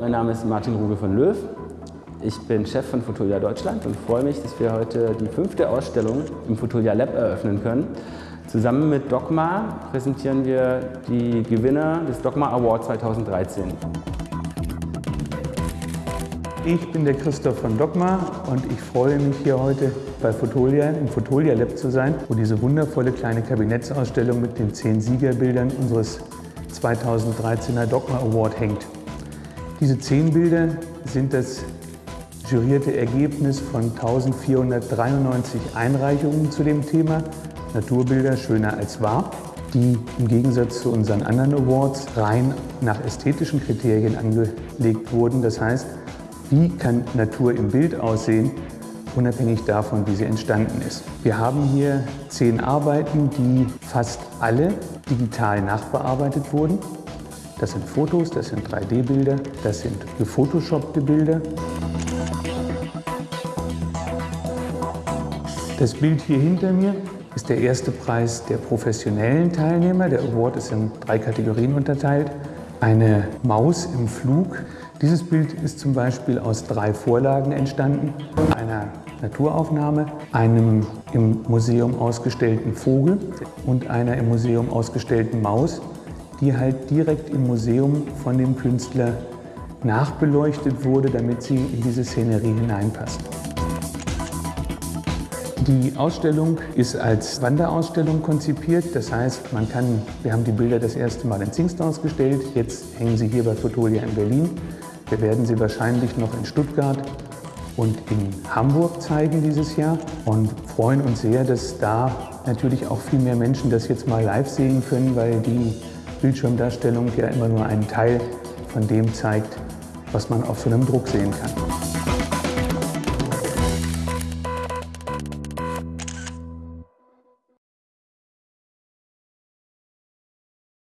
Mein Name ist Martin Ruge von Löw. Ich bin Chef von Fotolia Deutschland und freue mich, dass wir heute die fünfte Ausstellung im Fotolia Lab eröffnen können. Zusammen mit Dogma präsentieren wir die Gewinner des Dogma Award 2013. Ich bin der Christoph von Dogma und ich freue mich hier heute bei Fotolia im Fotolia Lab zu sein, wo diese wundervolle kleine Kabinettsausstellung mit den zehn Siegerbildern unseres 2013er Dogma Award hängt. Diese zehn Bilder sind das jurierte Ergebnis von 1493 Einreichungen zu dem Thema Naturbilder schöner als wahr, die im Gegensatz zu unseren anderen Awards rein nach ästhetischen Kriterien angelegt wurden. Das heißt, wie kann Natur im Bild aussehen, unabhängig davon, wie sie entstanden ist. Wir haben hier zehn Arbeiten, die fast alle digital nachbearbeitet wurden. Das sind Fotos, das sind 3D-Bilder, das sind gefotoshoppte Bilder. Das Bild hier hinter mir ist der erste Preis der professionellen Teilnehmer. Der Award ist in drei Kategorien unterteilt. Eine Maus im Flug. Dieses Bild ist zum Beispiel aus drei Vorlagen entstanden. Einer Naturaufnahme, einem im Museum ausgestellten Vogel und einer im Museum ausgestellten Maus, die halt direkt im Museum von dem Künstler nachbeleuchtet wurde, damit sie in diese Szenerie hineinpasst. Die Ausstellung ist als Wanderausstellung konzipiert. Das heißt, man kann, wir haben die Bilder das erste Mal in Zingst ausgestellt. Jetzt hängen sie hier bei Fotolia in Berlin. Wir werden sie wahrscheinlich noch in Stuttgart und in Hamburg zeigen dieses Jahr und freuen uns sehr, dass da natürlich auch viel mehr Menschen das jetzt mal live sehen können, weil die Bildschirmdarstellung ja immer nur einen Teil von dem zeigt, was man auf so einem Druck sehen kann.